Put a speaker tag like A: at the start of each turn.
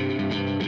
A: Musik